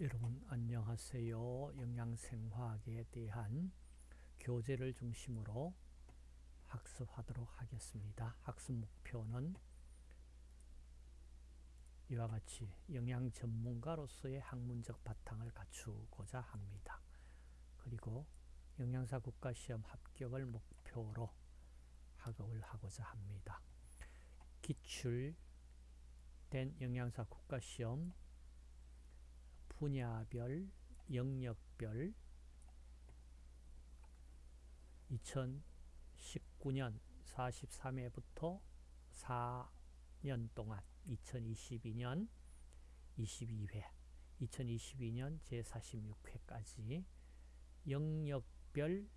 여러분 안녕하세요. 영양생화학에 대한 교재를 중심으로 학습하도록 하겠습니다. 학습 목표는 이와 같이 영양 전문가로서의 학문적 바탕을 갖추고자 합니다. 그리고 영양사 국가시험 합격을 목표로 학업을 하고자 합니다. 기출된 영양사 국가시험 분야별, 영역별 2019년 43회부터 4년 동안 2022년 22회 2022년 제46회까지 영역별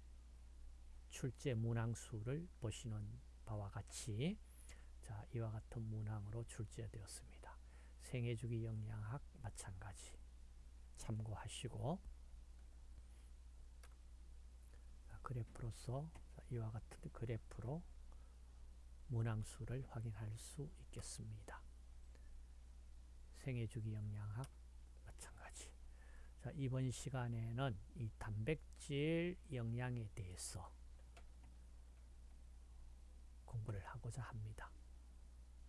출제 문항수를 보시는 바와 같이 자 이와 같은 문항으로 출제되었습니다. 생애주기 영양학 마찬가지 참고하시고 그래프로서 이와 같은 그래프로 문항수를 확인할 수 있겠습니다. 생애주기 영양학 마찬가지. 자, 이번 시간에는 이 단백질 영양에 대해서 공부를 하고자 합니다.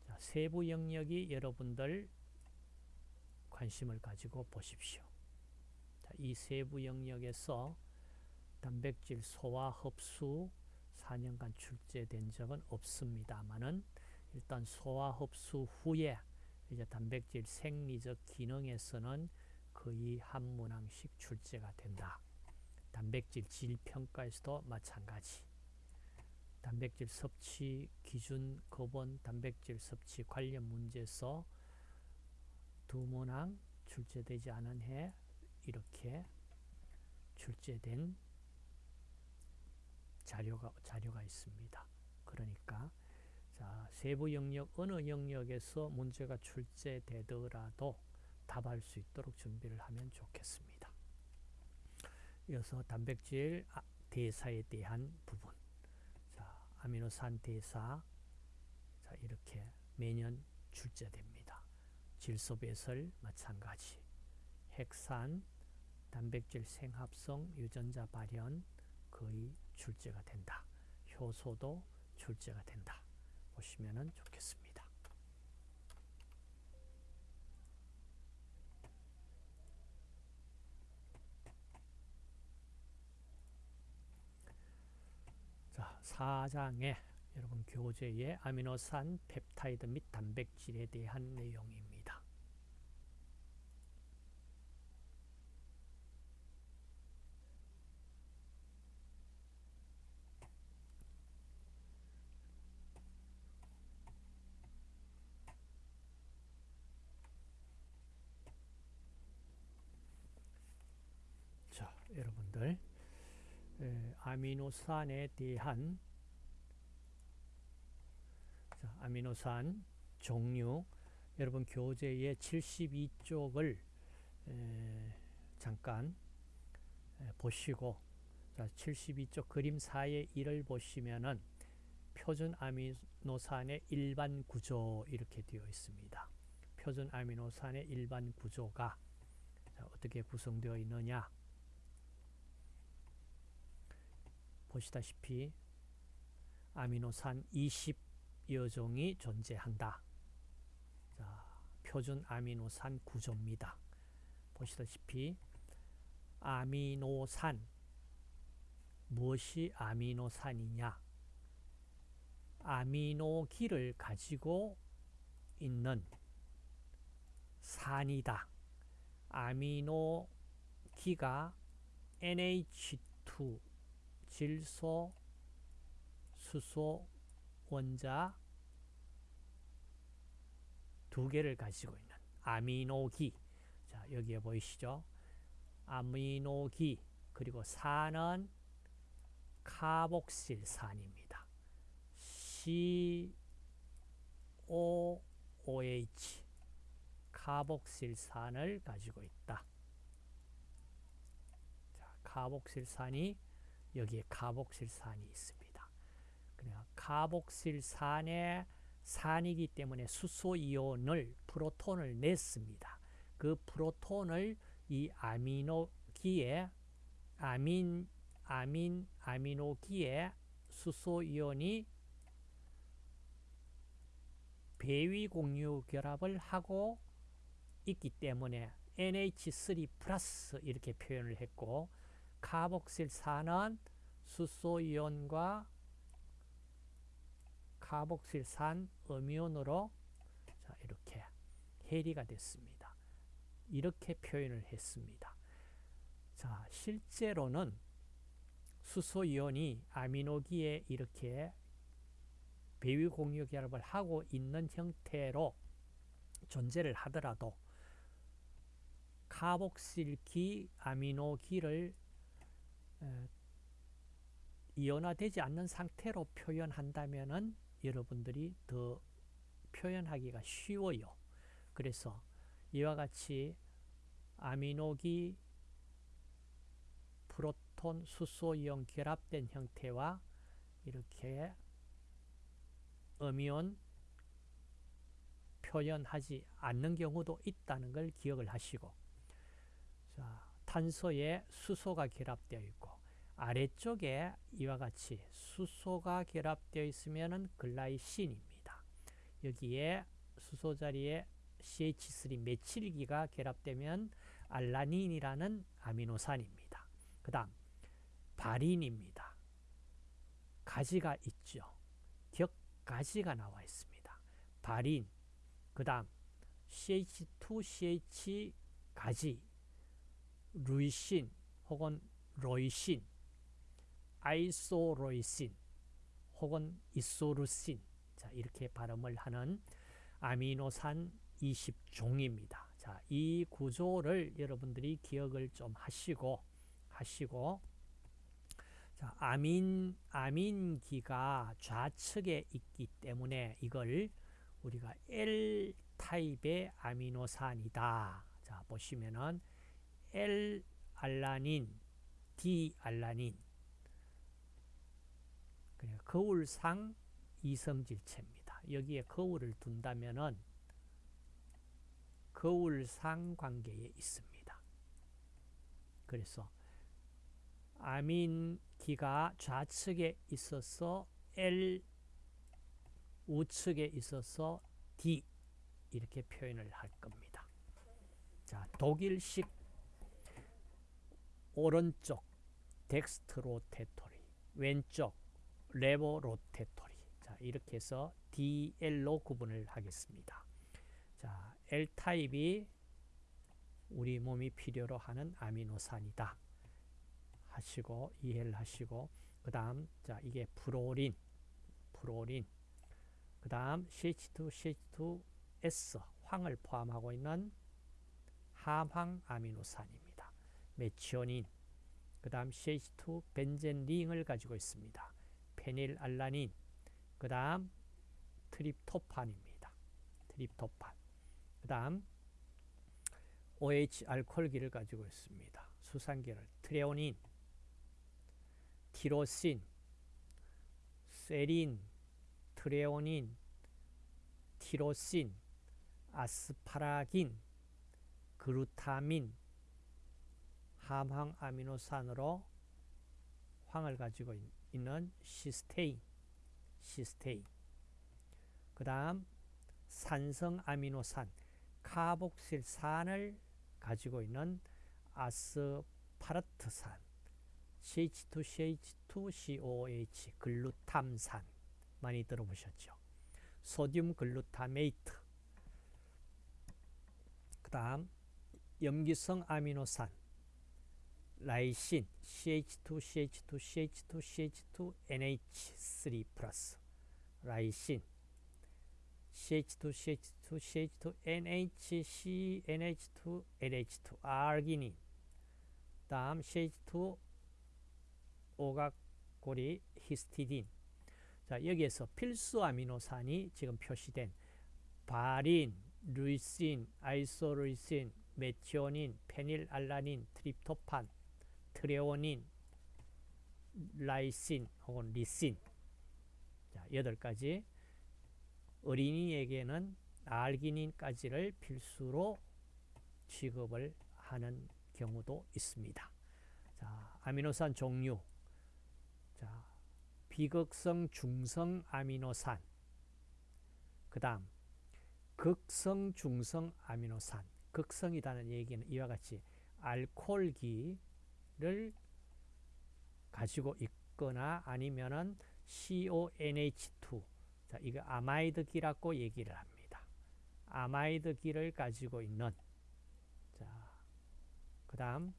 자, 세부 영역이 여러분들 관심을 가지고 보십시오. 이 세부 영역에서 단백질 소화 흡수 4년간 출제된 적은 없습니다만은 일단 소화 흡수 후에 이제 단백질 생리적 기능에서는 거의 한 문항씩 출제가 된다. 단백질 질 평가에서도 마찬가지. 단백질 섭취 기준 거본 단백질 섭취 관련 문제에서 두 문항 출제되지 않은 해 이렇게 출제된 자료가 자료가 있습니다. 그러니까 자, 세부 영역 어느 영역에서 문제가 출제되더라도 답할 수 있도록 준비를 하면 좋겠습니다. 이어서 단백질 아, 대사에 대한 부분. 자, 아미노산 대사 자, 이렇게 매년 출제됩니다. 질소 배설 마찬가지. 핵산 단백질 생합성 유전자 발현 거의 출제가 된다. 효소도 출제가 된다. 보시면 좋겠습니다. 자, 4장에 여러분 교재에 아미노산, 펩타이드 및 단백질에 대한 내용입니다. 여러분들 에, 아미노산에 대한 자, 아미노산 종류 여러분 교재의 72쪽을 에, 잠깐 에, 보시고 자, 72쪽 그림 4의 1을 보시면은 표준 아미노산의 일반 구조 이렇게 되어 있습니다. 표준 아미노산의 일반 구조가 자, 어떻게 구성되어 있느냐 보시다시피 아미노산 20여 종이 존재한다. 자, 표준 아미노산 구조입니다. 보시다시피 아미노산 무엇이 아미노산이냐 아미노기를 가지고 있는 산이다. 아미노기가 NH2 질소, 수소, 원자 두 개를 가지고 있는 아미노기. 자, 여기에 보이시죠? 아미노기 그리고 산은 카복실산입니다. COOH 카복실산을 가지고 있다. 자, 카복실산이 여기에 카복실산이 있습니다. 그러니까 카복실산의 산이기 때문에 수소이온을 프로톤을 냈습니다. 그 프로톤을 이 아미노기에 아민 아민 아미노기에 수소 이온이 배위 공유 결합을 하고 있기 때문에 NH3 플러스 이렇게 표현을 했고 카복실산은 수소 이온과 카복실산 음이온으로 자, 이렇게 해리가 됐습니다. 이렇게 표현을 했습니다. 자, 실제로는 수소 이온이 아미노기에 이렇게 배위 공유 결합을 하고 있는 형태로 존재를 하더라도 카복실기 아미노기를 이온화되지 않는 상태로 표현한다면 은 여러분들이 더 표현하기가 쉬워요. 그래서 이와 같이 아미노기 프로톤 수소 이온 결합된 형태와 이렇게 음이온 표현하지 않는 경우도 있다는 걸 기억을 하시고 자, 탄소에 수소가 결합되어 있고 아래쪽에 이와 같이 수소가 결합되어 있으면 글라이신입니다. 여기에 수소 자리에 CH3 메칠기가 결합되면 알라닌이라는 아미노산입니다. 그 다음 바린입니다. 가지가 있죠. 격가지가 나와 있습니다. 바린, 그 다음 CH2CH 가지, 루이신 혹은 로이신, 아이소로이신 혹은 이소루신 자 이렇게 발음을 하는 아미노산 20종입니다. 자, 이 구조를 여러분들이 기억을 좀 하시고 하시고 자, 아민 아민기가 좌측에 있기 때문에 이걸 우리가 L 타입의 아미노산이다. 자, 보시면은 L 알라닌, D 알라닌 거울상 이성질체입니다. 여기에 거울을 둔다면은 거울상 관계에 있습니다. 그래서 아민기가 좌측에 있어서 L 우측에 있어서 D 이렇게 표현을 할 겁니다. 자, 독일식 오른쪽 dextrorotatory 왼쪽 levorotatory 자, 이렇게 해서 DL로 구분을 하겠습니다. 자, L타입이 우리 몸이 필요로 하는 아미노산이다. 하시고 이해를 하시고 그 다음 자 이게 프로린 프로린 그 다음 CH2, CH2S 황을 포함하고 있는 함황 아미노산입니다. 메치오닌 그 다음 CH2 벤젠 링을 가지고 있습니다. 페닐알라닌 그 다음 트립토판입니다. 트립토판 그 다음 OH 알코올기를 가지고 있습니다. 수산계를 트레오닌 티로신 세린 트레오닌 티로신 아스파라긴 그루타민 함황 아미노산으로 황을 가지고 있는 시스테인 시스테인. 그 다음 산성 아미노산 카복실산을 가지고 있는 아스파르트산 CH2CH2COOH 글루탐산. 많이 들어보셨죠. sodium glutamate. 그 다음 염기성 아미노산 라이신 CH2, CH2, CH2, CH2, NH3 플러스. 라이신 CH2, CH2, CH2, NHC, NH2, NH2, 아르기닌. 다음 CH2, 오각고리, 히스티딘. 자 여기에서 필수 아미노산이 지금 표시된 바린, 루이신, 아이소루이신, 메티오닌, 페닐알라닌, 트립토판 트레오닌, 라이신 혹은 리신 자, 여덟 가지 어린이에게는 알기닌까지를 필수로 취급을 하는 경우도 있습니다. 자, 아미노산 종류. 자, 비극성 중성 아미노산. 그 다음 극성 중성 아미노산. 극성이라는 얘기는 이와 같이 알코올기 를 가지고 있거나 아니면은 CONH2 자, 이거 아마이드기라고 얘기를 합니다. 아마이드기를 가지고 있는 자, 그다음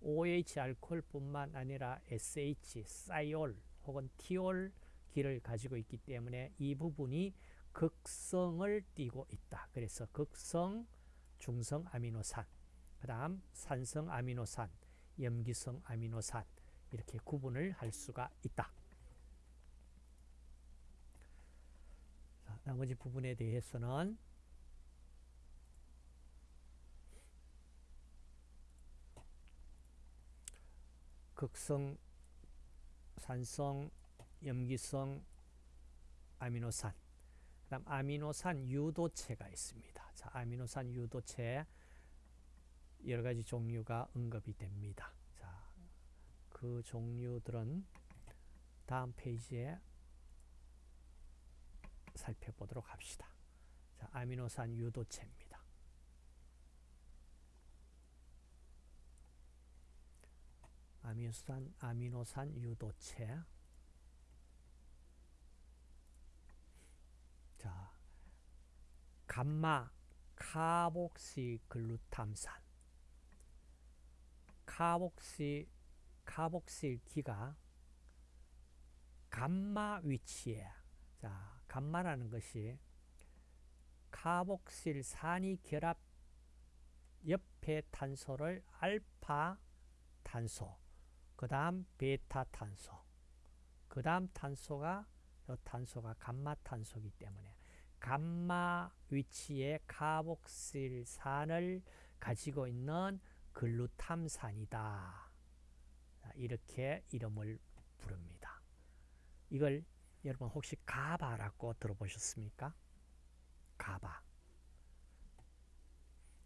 OH 알코올뿐만 아니라 SH 사이올 혹은 티올 기를 가지고 있기 때문에 이 부분이 극성을 띠고 있다. 그래서 극성 중성 아미노산, 그 다음 산성 아미노산, 염기성 아미노산 이렇게 구분을 할 수가 있다. 자, 나머지 부분에 대해서는 극성, 산성, 염기성, 아미노산 그 다음 아미노산 유도체가 있습니다. 자, 아미노산 유도체 여러 가지 종류가 언급이 됩니다. 자, 그 종류들은 다음 페이지에 살펴보도록 합시다. 자, 아미노산 유도체입니다. 아미노산 아미노산 유도체 자, 감마 카복시 글루탐산 카복시 카복실 기가 감마 위치에. 자 감마라는 것이 카복실 산이 결합 옆에 탄소를 알파 탄소 그 다음 베타 탄소 그 다음 탄소가 이 탄소가 감마 탄소이기 때문에 감마 위치에 카복실산을 가지고 있는 글루탐산이다. 이렇게 이름을 부릅니다. 이걸 여러분 혹시 GABA라고 들어보셨습니까? GABA.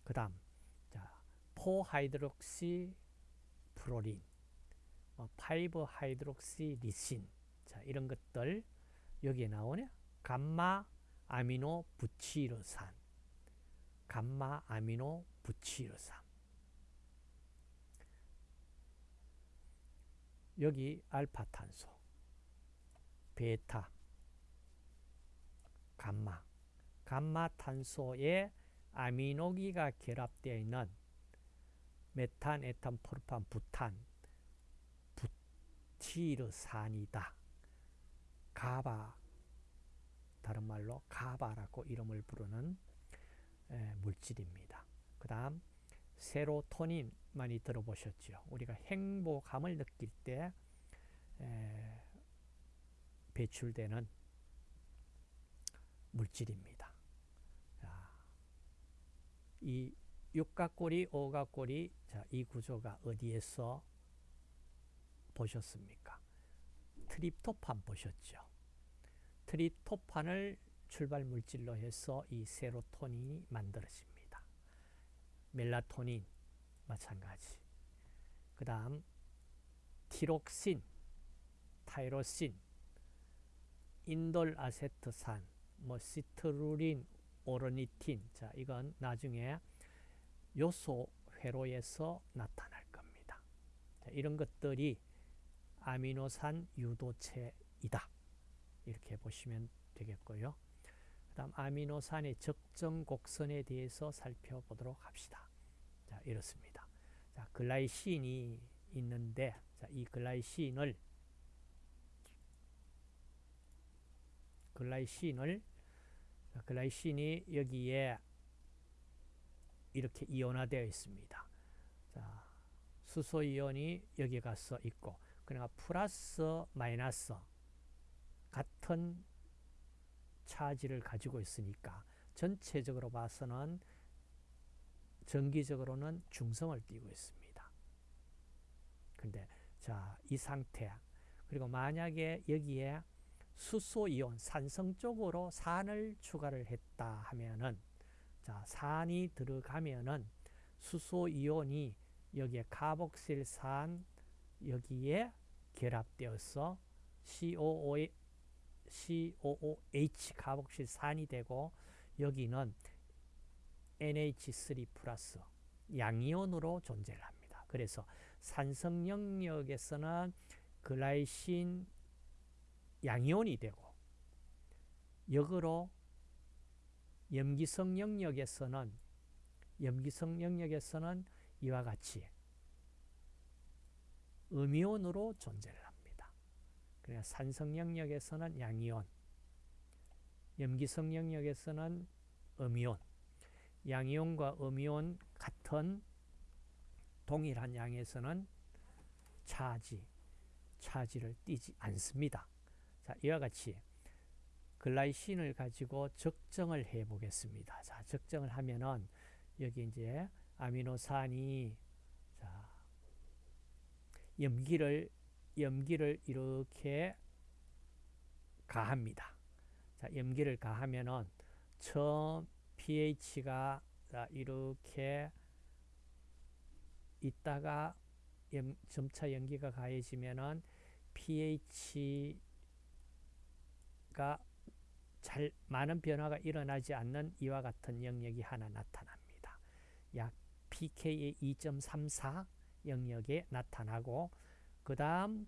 그 다음 four hydroxy proline, 뭐 five hydroxy 리신 자 이런 것들 여기에 나오네. 감마 아미노 부치르산, 감마 아미노 부치르산. 여기 알파탄소, 베타, 감마, 감마탄소에 아미노기가 결합되어 있는 메탄, 에탄, 프로판, 부탄, 부티르산이다. 가바, 다른 말로 가바라고 이름을 부르는 물질입니다. 그 다음 세로토닌 많이 들어보셨죠. 우리가 행복감을 느낄 때 배출되는 물질입니다. 이 육각고리, 오각고리, 자, 이 구조가 어디에서 보셨습니까? 트립토판 보셨죠? 트립토판을 출발 물질로 해서 이 세로토닌이 만들어집니다. 멜라토닌 마찬가지. 그 다음 티록신, 타이로신, 인돌아세트산, 뭐 시트루린, 오르니틴. 자, 이건 나중에 요소 회로에서 나타날 겁니다. 자, 이런 것들이 아미노산 유도체이다. 이렇게 보시면 되겠고요. 그 다음 아미노산의 적정 곡선에 대해서 살펴보도록 합시다. 자, 이렇습니다. 자, 글라이신이 있는데 자, 이 글라이신을 글라이신을 글라이신이 여기에 이렇게 이온화되어 있습니다. 자, 수소 이온이 여기 가서 있고 그러니까 플러스 마이너스 같은 차지를 가지고 있으니까 전체적으로 봐서는 전기적으로는 중성을 띠고 있습니다. 근데 자, 이 상태 그리고 만약에 여기에 수소이온, 산성 쪽으로 산을 추가를 했다 하면은 자, 산이 들어가면은 수소이온이 여기에 카복실산 여기에 결합되어서 COO, COOH 카복실 산이 되고 여기는 NH3 플러스 양이온으로 존재를 합니다. 그래서 산성 영역에서는 글라이신 양이온이 되고 역으로 염기성 영역에서는 염기성 영역에서는 이와 같이 음이온으로 존재를 합니다. 그러니까 산성 영역에서는 양이온, 염기성 영역에서는 음이온, 양이온과 음이온 같은 동일한 양에서는 차지, 차지를 띠지 않습니다. 자, 이와 같이 글라이신을 가지고 적정을 해 보겠습니다. 자, 적정을 하면은 여기 이제 아미노산이 자, 염기를 염기를 이렇게 가합니다. 자, 염기를 가하면은 처음 pH가 이렇게 있다가 염, 점차 염기가 가해지면은 pH가 잘 많은 변화가 일어나지 않는 이와 같은 영역이 하나 나타납니다. 약 pK의 2.34 영역에 나타나고 그 다음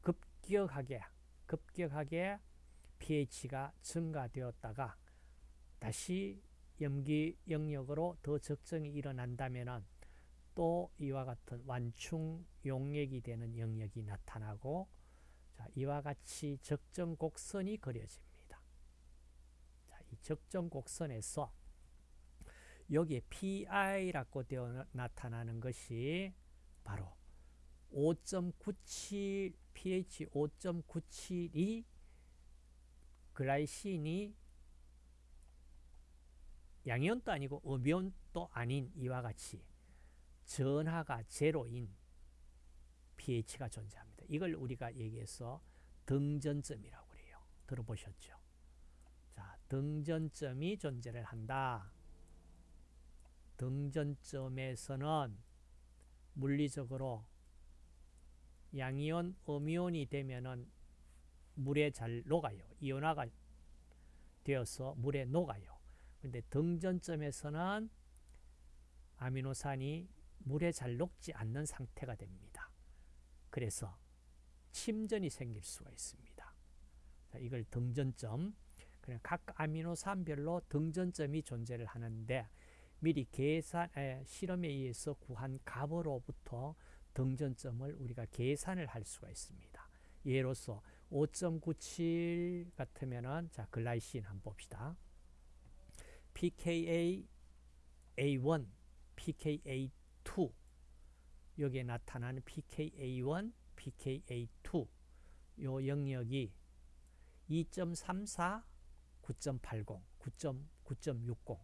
급격하게 급격하게 pH가 증가되었다가 다시 염기 영역으로 더 적정이 일어난다면 또 이와 같은 완충 용액이 되는 영역이 나타나고 자, 이와 같이 적정 곡선이 그려집니다. 자, 이 적정 곡선에서 여기에 PI라고 되어 나타나는 것이 바로 5.97 pH 5.97이 글라이신이 양이온도 아니고 음이온도 아닌 이와 같이 전하가 제로인 pH가 존재합니다. 이걸 우리가 얘기해서 등전점이라고 그래요. 들어보셨죠? 자, 등전점이 존재를 한다. 등전점에서는 물리적으로 양이온, 음이온이 되면은 물에 잘 녹아요. 이온화가 되어서 물에 녹아요. 근데 등전점에서는 아미노산이 물에 잘 녹지 않는 상태가 됩니다. 그래서 침전이 생길 수가 있습니다. 자, 이걸 등전점. 그냥 각 아미노산별로 등전점이 존재를 하는데 미리 계산 에, 실험에 의해서 구한 값으로부터 등전점을 우리가 계산을 할 수가 있습니다. 예로서 5.97 같으면은 자 글라이신 한번 봅시다. pKa A1, pKa2 여기에 나타나는 pKa1, pKa2 요 영역이 2.34, 9.80, 9.9.60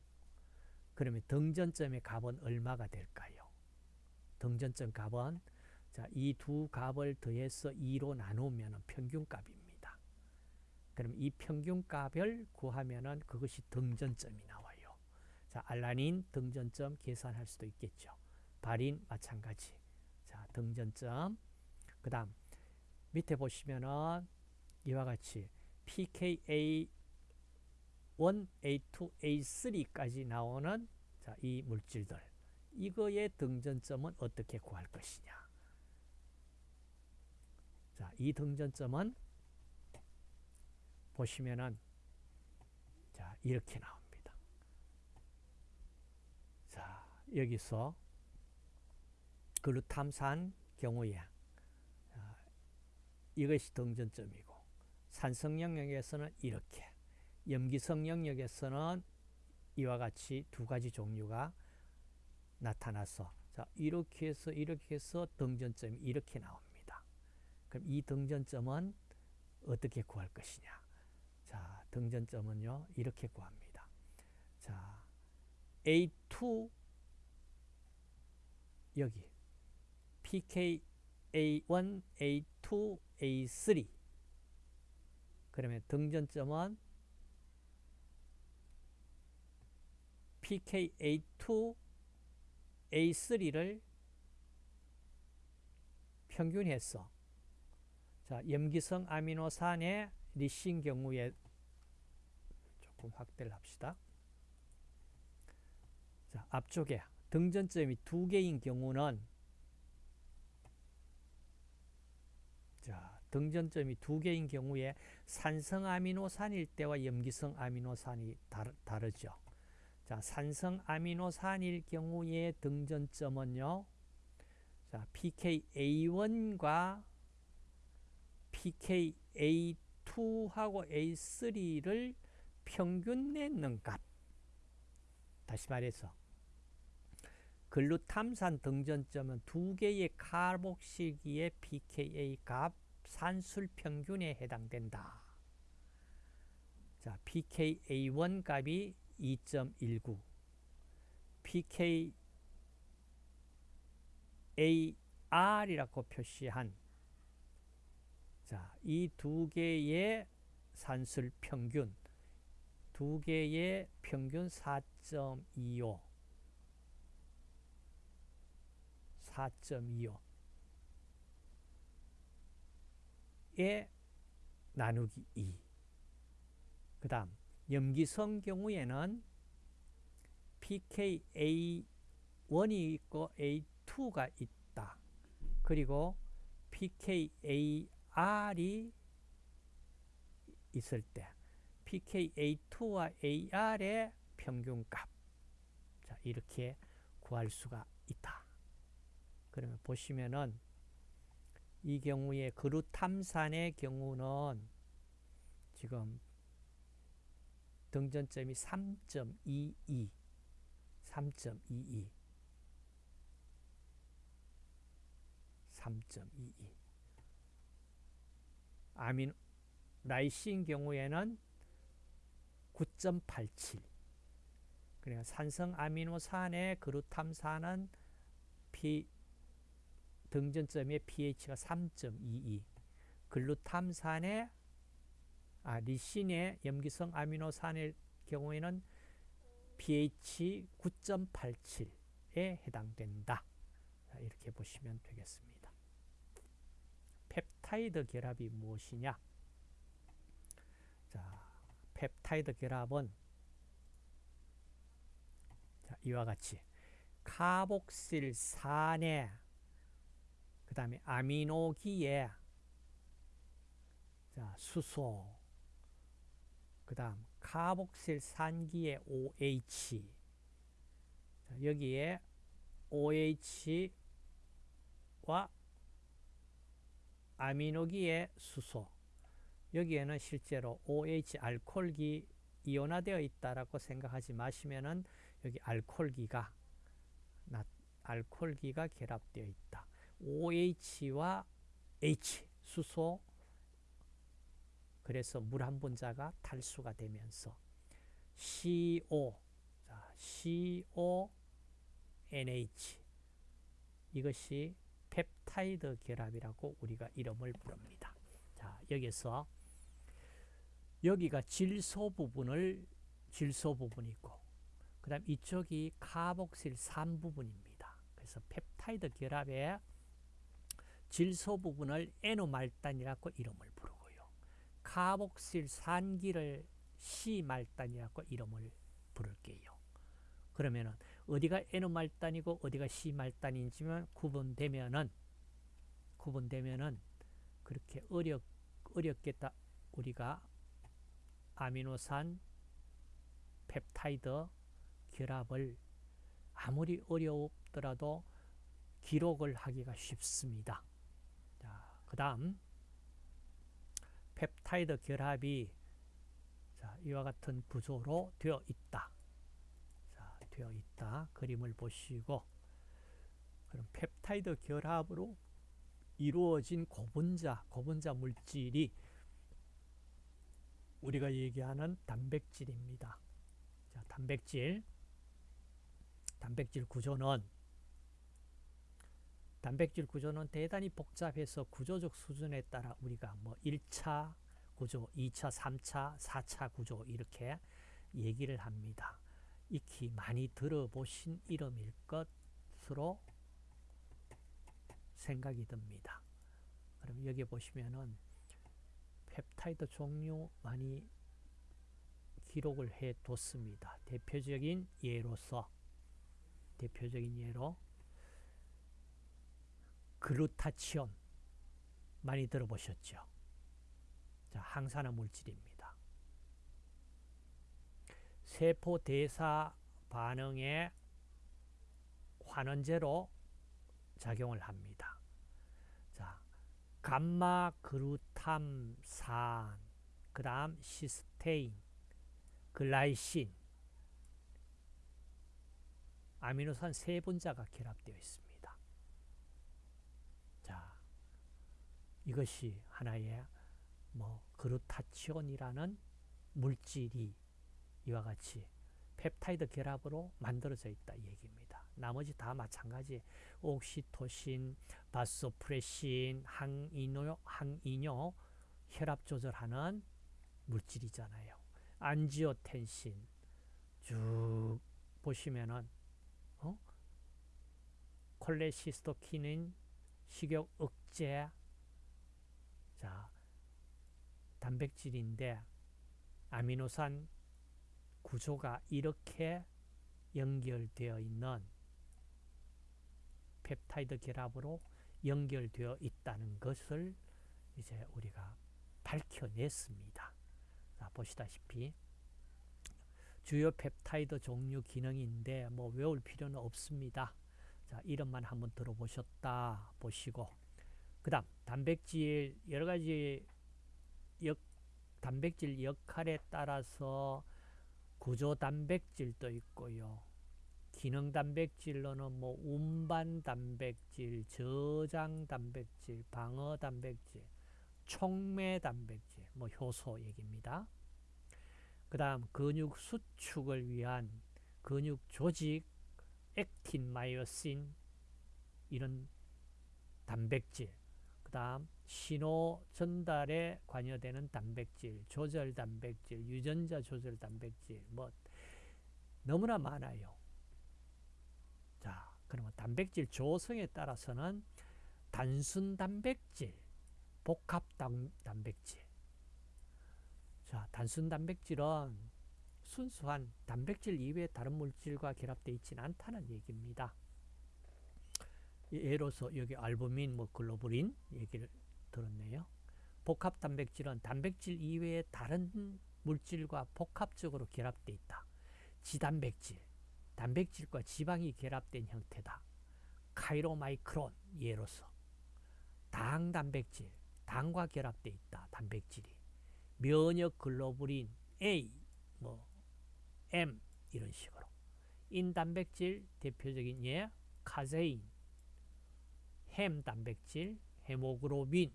그러면 등전점의 값은 얼마가 될까요? 등전점 값은 자, 이두 값을 더해서 2로 나누면 평균값입니다. 그럼 이 평균값을 구하면은 그것이 등전점이 나와요. 자, 알라닌 등전점 계산할 수도 있겠죠. 발인 마찬가지. 자, 등전점. 그 다음 밑에 보시면은 이와 같이 pKa 1, A2, A3까지 나오는 자, 이 물질들. 이거의 등전점은 어떻게 구할 것이냐. 자, 이 등전점은 보시면은 자, 이렇게 나옵니다. 자, 여기서 글루탐산 경우에 자, 이것이 등전점이고 산성 영역에서는 이렇게 염기성 영역에서는 이와 같이 두 가지 종류가 나타나서 자 이렇게 해서 이렇게 해서 등전점이 이렇게 나옵니다. 그럼 이 등전점은 어떻게 구할 것이냐? 자 등전점은요 이렇게 구합니다. 자 A2 여기 PKA1, A2, A3 그러면 등전점은 PKA2, A3를 평균해서 자, 염기성 아미노산의 리신 경우에 조금 확대를 합시다. 자, 앞쪽에 등전점이 두 개인 경우는 자, 등전점이 두 개인 경우에 산성 아미노산일 때와 염기성 아미노산이 다르, 다르죠. 자, 산성 아미노산일 경우에 등전점은요. 자, PKA1과 PKA2하고 A3를 평균 내는 값. 다시 말해서 글루탐산 등전점은 두 개의 카복실기의 pKa 값 산술 평균에 해당된다. 자, pKa1 값이 2.19, pKaR이라고 표시한 자, 이 두 개의 산술 평균, 두 개의 평균 4.25, 4.25에 나누기 2. 그 다음, 염기성 경우에는 pKa1이 있고 A2가 있다. 그리고 pKaR이 있을 때 pKa2와 AR의 평균값 자, 이렇게 구할 수가 있다. 그러면 보시면은 이 경우에 그루탐산의 경우는 지금 등전점이 3.22 3.22 3.22 아민 라이신 경우에는 9.87 그러니까 산성 아미노산의 그루탐산은 피 등전점의 pH가 3.22 글루탐산의 아, 리신의 염기성 아미노산의 경우에는 pH 9.87에 해당된다. 자, 이렇게 보시면 되겠습니다. 펩타이드 결합이 무엇이냐? 자, 펩타이드 결합은 자, 이와 같이 카복실산에 그 다음에 아미노기에 자, 수소 그 다음 카복실 산기의 OH 자, 여기에 OH와 아미노기의 수소 여기에는 실제로 OH 알코올기 이온화되어 있다라고 생각하지 마시면은 여기 알코올기가 알코올기가 결합되어 있다. OH와 H 수소 그래서 물 한 분자가 탈수가 되면서 CO 자, CONH 이것이 펩타이드 결합이라고 우리가 이름을 부릅니다. 자, 여기서 여기가 질소 부분을 질소 부분이고 그 다음 이쪽이 카복실 산 부분입니다. 그래서 펩타이드 결합의 질소 부분을 에노말단이라고 이름을 부르고요. 카복실 산기를 C말단이라고 이름을 부를게요. 그러면은 어디가 에노말단이고 어디가 C말단인지만 구분되면은 구분되면은 그렇게 어렵 어렵겠다 우리가 아미노산 펩타이드 결합을 아무리 어렵더라도 기록을 하기가 쉽습니다. 그 다음 펩타이드 결합이 자, 이와 같은 구조로 되어 있다. 자, 되어 있다. 그림을 보시고 그럼 펩타이드 결합으로 이루어진 고분자, 고분자 물질이 우리가 얘기하는 단백질입니다. 자, 단백질 단백질 구조는 단백질 구조는 대단히 복잡해서 구조적 수준에 따라 우리가 뭐 1차 구조, 2차, 3차, 4차 구조 이렇게 얘기를 합니다. 익히 많이 들어보신 이름일 것으로 생각이 듭니다. 그럼 여기 보시면은 펩타이드 종류 많이 기록을 해 뒀습니다. 대표적인 예로서 대표적인 예로 글루타치온 많이 들어보셨죠? 자, 항산화 물질입니다. 세포 대사 반응에 환원제로 작용을 합니다. 자, 감마 그루탐산, 그 다음 시스테인, 글라이신, 아미노산 세 분자가 결합되어 있습니다. 자, 이것이 하나의 뭐 그루타치온이라는 물질이 이와 같이 펩타이드 결합으로 만들어져 있다 얘기입니다. 나머지 다 마찬가지 옥시토신, 바소프레신, 항이뇨, 항이뇨 혈압 조절하는 물질이잖아요. 안지오텐신 쭉 보시면은 어? 콜레시스토키닌 식욕 억제 자 단백질인데 아미노산 구조가 이렇게 연결되어 있는 펩타이드 결합으로 연결되어 있다는 것을 이제 우리가 밝혀냈습니다. 자, 보시다시피 주요 펩타이드 종류 기능인데 뭐 외울 필요는 없습니다. 자, 이름만 한번 들어보셨다 보시고 그 다음 단백질 여러 가지 역, 단백질 역할에 따라서 구조 단백질도 있고요. 기능 단백질로는 뭐 운반 단백질, 저장 단백질, 방어 단백질, 촉매 단백질, 뭐 효소 얘기입니다. 그 다음 근육 수축을 위한 근육 조직, 액틴, 마이오신 이런 단백질 그 다음 신호 전달에 관여되는 단백질, 조절 단백질, 유전자 조절 단백질 뭐 너무나 많아요. 자, 그러면 단백질 조성에 따라서는 단순 단백질, 복합 단, 단백질. 자, 단순 단백질은 순수한 단백질 이외의 다른 물질과 결합되어 있지는 않다는 얘기입니다. 예로서 여기 알부민, 뭐 글로불린 얘기를 들었네요. 복합 단백질은 단백질 이외의 다른 물질과 복합적으로 결합되어 있다. 지단백질, 단백질과 지방이 결합된 형태다. 카이로마이크론 예로서 당 단백질, 당과 결합되어 있다. 단백질이 면역 글로불린 A, 뭐 M 이런 식으로 인단백질 대표적인 예 카제인, 햄 단백질, 헤모글로빈,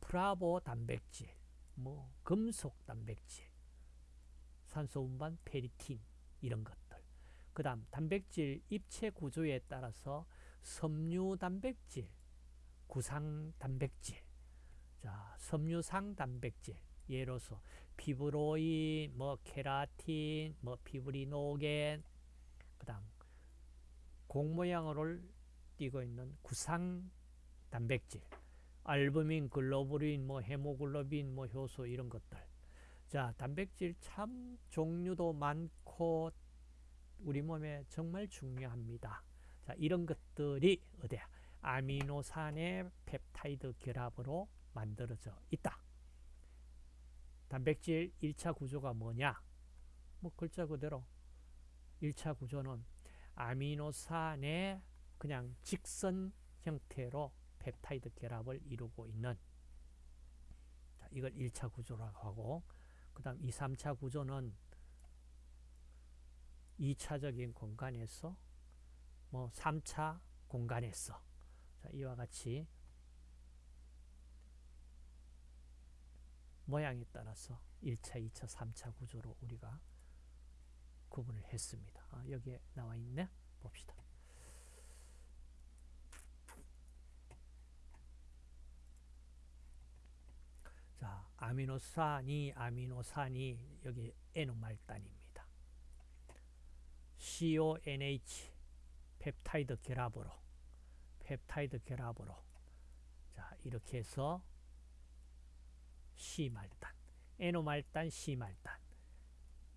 프라보 단백질, 뭐 금속 단백질, 산소 운반 페리틴 이런 것들. 그 다음 단백질 입체 구조에 따라서 섬유 단백질, 구상 단백질, 자 섬유상 단백질. 예로서 피브로인, 뭐 케라틴, 뭐 피브리노겐, 그 다음 공 모양을 띠고 있는 구상 단백질, 알부민, 글로불린, 뭐 헤모글로빈, 뭐 효소 이런 것들. 자, 단백질 참 종류도 많고 우리 몸에 정말 중요합니다. 자, 이런 것들이 어디야? 아미노산의 펩타이드 결합으로 만들어져 있다. 단백질 1차 구조가 뭐냐? 뭐 글자 그대로 1차 구조는 아미노산의 그냥 직선 형태로 펩타이드 결합을 이루고 있는. 자, 이걸 1차 구조라고 하고 그 다음 2, 3차 구조는 2차적인 공간에서 뭐 3차 공간에서. 자, 이와 같이 모양에 따라서 1차, 2차, 3차 구조로 우리가 구분을 했습니다. 아, 여기에 나와 있네. 봅시다. 자, 아미노산이 아미노산이 여기 N말단입니다. CONH 펩타이드 결합으로 펩타이드 결합으로 자 이렇게 해서 C말단, N오말단, C말단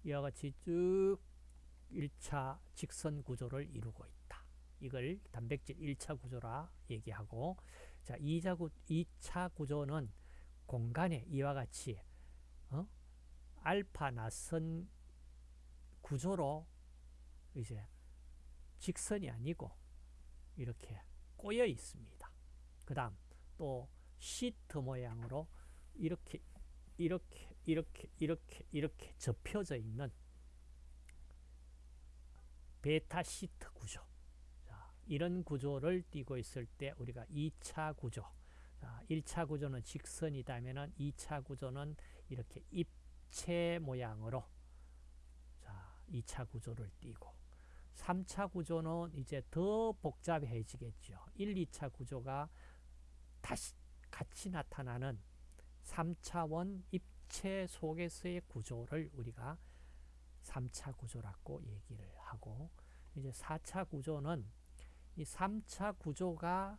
이와 같이 쭉 1차 직선 구조를 이루고 있다. 이걸 단백질 1차 구조라 얘기하고 자 2차, 구, 2차 구조는 공간에 이와 같이 어? 알파 나선 구조로 이제 직선이 아니고 이렇게 꼬여 있습니다. 그 다음 또 시트 모양으로 이렇게 이렇게 이렇게 이렇게 이렇게 접혀져 있는 베타 시트 구조. 자, 이런 구조를 띠고 있을 때 우리가 2차 구조. 자, 1차 구조는 직선이다면 2차 구조는 이렇게 입체 모양으로 자, 2차 구조를 띠고. 3차 구조는 이제 더 복잡해지겠죠. 1, 2차 구조가 다시 같이 나타나는 3차원 입 체 속에서의 구조를 우리가 3차 구조라고 얘기를 하고 이제 4차 구조는 이 3차 구조가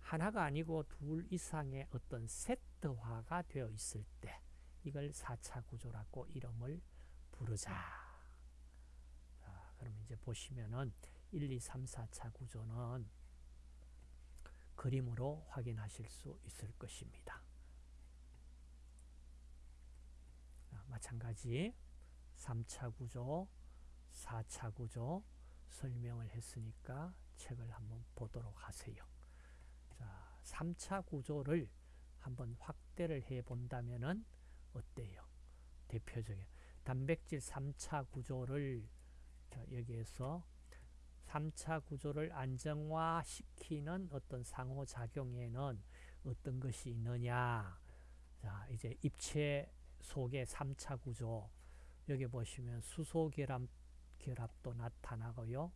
하나가 아니고 둘 이상의 어떤 세트화가 되어 있을 때 이걸 4차 구조라고 이름을 부르자. 자, 그럼 이제 보시면은 1, 2, 3, 4차 구조는 그림으로 확인하실 수 있을 것입니다. 자, 마찬가지 3차 구조, 4차 구조 설명을 했으니까 책을 한번 보도록 하세요. 자, 3차 구조를 한번 확대를 해 본다면 은 어때요? 대표적인 단백질 3차 구조를 여기에서 3차 구조를 안정화시키는 어떤 상호작용에는 어떤 것이 있느냐 자 이제 입체 속의 3차 구조 여기 보시면 수소 결합, 결합도 나타나고요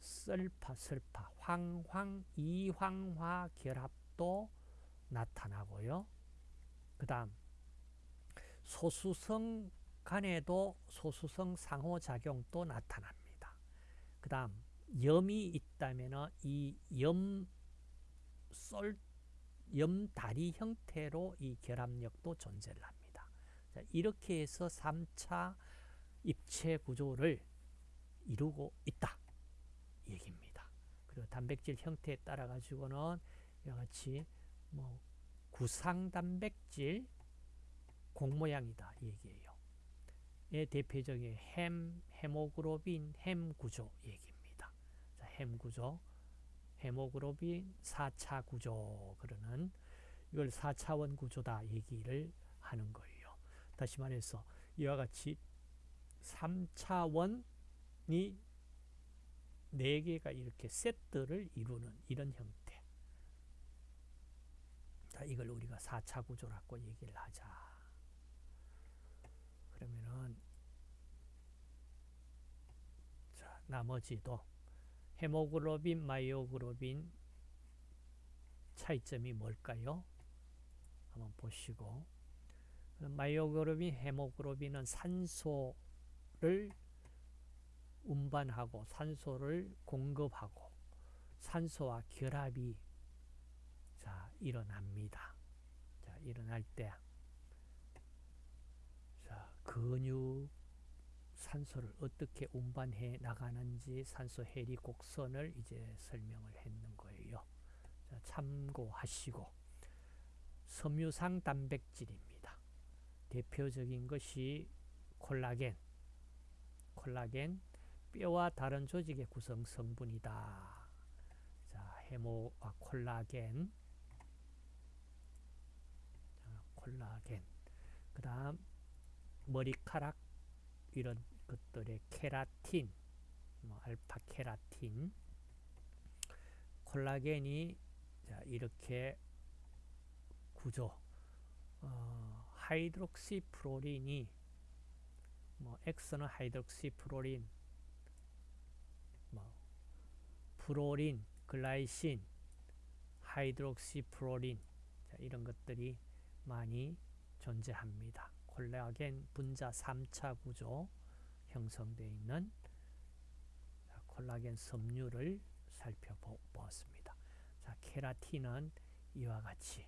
썰파, 설파, 황황, 이황화 결합도 나타나고요 그 다음 소수성 간에도 소수성 상호작용도 나타납니다. 그 다음 염이 있다면 이 염, 썰, 염다리 형태로 이 결합력도 존재를 합니다. 자, 이렇게 해서 3차 입체 구조를 이루고 있다. 얘기입니다. 그리고 단백질 형태에 따라 가지고는 이와 같이 뭐 구상 단백질 공 모양이다 얘기예요. 의 대표적인 헴, 헤모그로빈, 헴 구조 얘기입니다. 자, 헴 구조, 헤모그로빈 4차 구조 그러는 이걸 4차원 구조다 얘기를 하는 거예요. 다시 말해서 이와 같이 3차원이 4개가 이렇게 세트를 이루는 이런 형태. 자, 이걸 우리가 4차 구조라고 얘기를 하자. 그러면은 자, 나머지도 헤모글로빈, 마이오글로빈 차이점이 뭘까요? 한번 보시고 마이오글로빈, 헤모글로빈은 산소를 운반하고 산소를 공급하고 산소와 결합이 자 일어납니다. 자 일어날 때 근육 산소를 어떻게 운반해 나가는지 산소 해리 곡선을 이제 설명을 했는 거예요. 자, 참고하시고 섬유상 단백질입니다. 대표적인 것이 콜라겐. 콜라겐 뼈와 다른 조직의 구성 성분이다. 자, 해모와 콜라겐. 자, 콜라겐. 그 다음 머리카락 이런 것들의 케라틴, 뭐 알파 케라틴, 콜라겐이 자, 이렇게 구조, 어, hydroxyproline이 뭐 X는 hydroxyproline, 뭐 프롤린, 글라이신, hydroxyproline 자, 이런 것들이 많이 존재합니다. 콜라겐 분자 3차 구조 형성되어 있는 콜라겐 섬유를 살펴보았습니다. 자, 케라틴은 이와 같이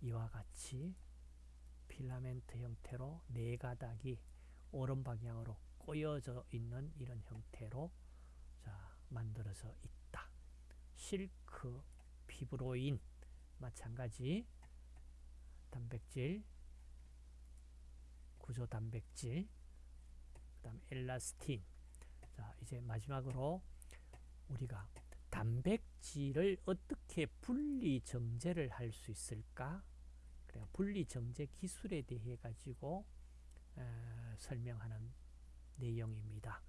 이와 같이 필라멘트 형태로 네 가닥이 오른 방향으로 꼬여져 있는 이런 형태로 자, 만들어져 있다. 실크, 피브로인 마찬가지 단백질 구조 단백질 그다음 엘라스틴 자 이제 마지막으로 우리가 단백질을 어떻게 분리 정제를 할 수 있을까 그래 분리 정제 기술에 대해 가지고 에, 설명하는 내용입니다.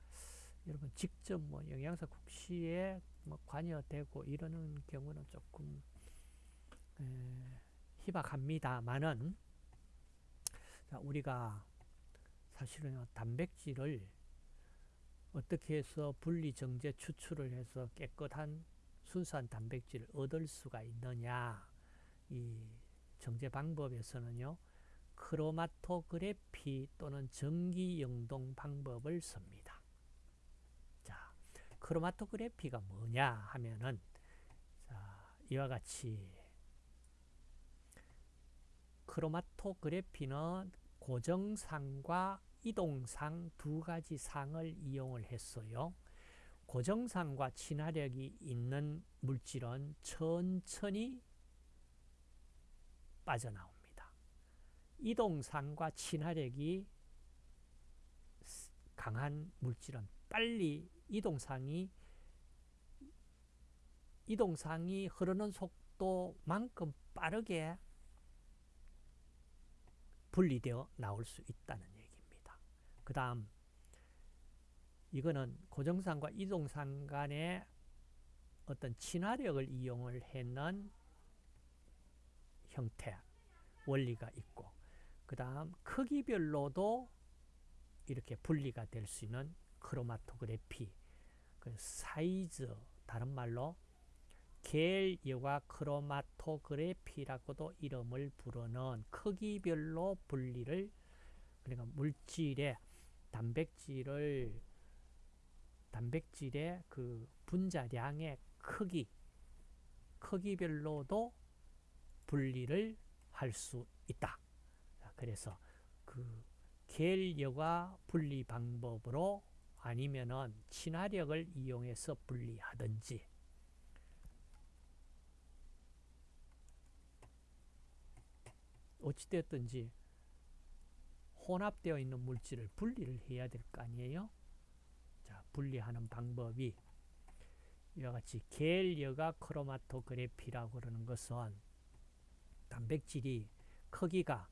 여러분 직접 뭐 영양사 국시에 뭐 관여되고 이러는 경우는 조금 에, 희박합니다만은 우리가 사실은 단백질을 어떻게 해서 분리 정제 추출을 해서 깨끗한 순수한 단백질을 얻을 수가 있느냐 이 정제 방법에서는요 크로마토그래피 또는 전기 영동 방법을 씁니다. 자, 크로마토그래피가 뭐냐 하면은 자, 이와 같이 크로마토그래피는 고정상과 이동상 두 가지 상을 이용을 했어요. 고정상과 친화력이 있는 물질은 천천히 빠져나옵니다. 이동상과 친화력이 강한 물질은 빨리 이동상이 이동상이 흐르는 속도만큼 빠르게 분리되어 나올 수 있다는 얘기입니다. 그 다음 이거는 고정상과 이동상 간의 어떤 친화력을 이용을 했는 형태, 원리가 있고 그 다음 크기별로도 이렇게 분리가 될 수 있는 크로마토그래피 그 사이즈 다른 말로 겔여과 크로마토그래피라고도 이름을 부르는 크기별로 분리를 그러니까 물질의 단백질을 단백질의 그 분자량의 크기 크기별로도 분리를 할 수 있다. 그래서 그 겔여과 분리 방법으로 아니면은 친화력을 이용해서 분리하든지 어찌되었든지 혼합되어 있는 물질을 분리를 해야 될 거 아니에요? 자, 분리하는 방법이 이와 같이 겔여가 크로마토그래피라고 그러는 것은 단백질이 크기가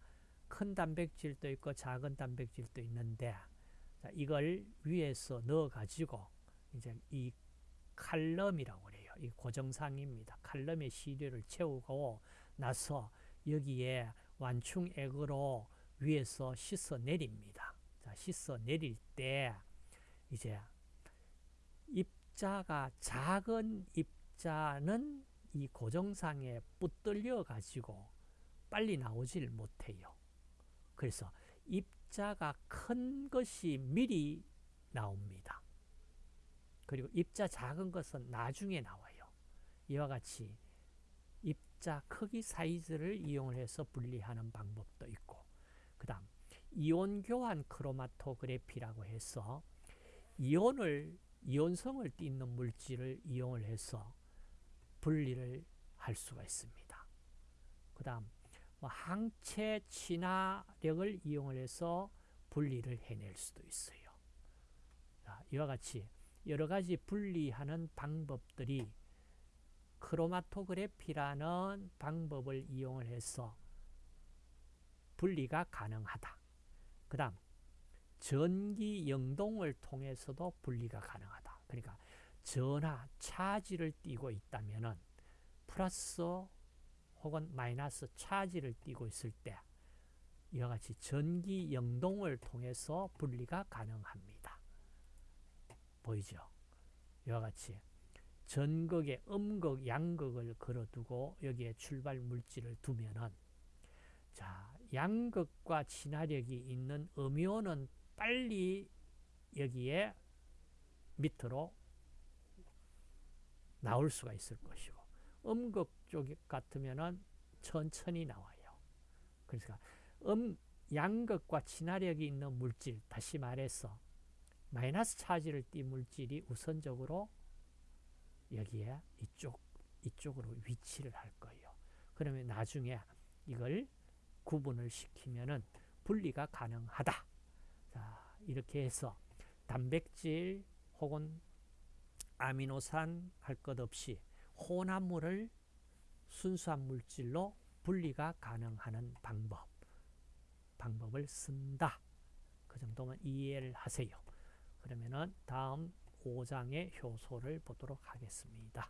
큰 단백질도 있고 작은 단백질도 있는데 자, 이걸 위에서 넣어 가지고 이제 이 칼럼이라고 그래요. 이 고정상입니다. 칼럼에 시료를 채우고 나서 여기에 완충액으로 위에서 씻어 내립니다. 자, 씻어 내릴 때 이제 입자가 작은 입자는 이 고정상에 붙들려 가지고 빨리 나오질 못해요. 그래서 입자가 큰 것이 미리 나옵니다. 그리고 입자 작은 것은 나중에 나와요. 이와 같이 입자 크기 사이즈를 이용해서 분리하는 방법도 있고 그 다음 이온 교환 크로마토그래피라고 해서 이온을 이온성을 띠는 물질을 이용을 해서 분리를 할 수가 있습니다. 그 다음 뭐 항체 친화력을 이용을 해서 분리를 해낼 수도 있어요. 자, 이와 같이 여러 가지 분리하는 방법들이 크로마토그래피라는 방법을 이용을 해서 분리가 가능하다. 그 다음 전기 영동을 통해서도 분리가 가능하다. 그러니까 전하, 차지를 띠고 있다면 플러스 혹은 마이너스 차지를 띠고 있을 때 이와 같이 전기 영동을 통해서 분리가 가능합니다. 보이죠? 이와 같이 전극에 음극, 양극을 걸어두고 여기에 출발 물질을 두면은 자 양극과 친화력이 있는 음이온은 빨리 여기에 밑으로 나올 수가 있을 것이고 음극 쪽 같으면은 천천히 나와요. 그래서 음 양극과 친화력이 있는 물질, 다시 말해서 마이너스 차지를 띈 물질이 우선적으로 여기에 이쪽 이쪽으로 위치를 할 거예요. 그러면 나중에 이걸 구분을 시키면은 분리가 가능하다. 자, 이렇게 해서 단백질 혹은 아미노산 할 것 없이 혼합물을 순수한 물질로 분리가 가능한 방법, 방법을 쓴다. 그 정도만 이해를 하세요. 그러면은 다음 5장의 효소를 보도록 하겠습니다.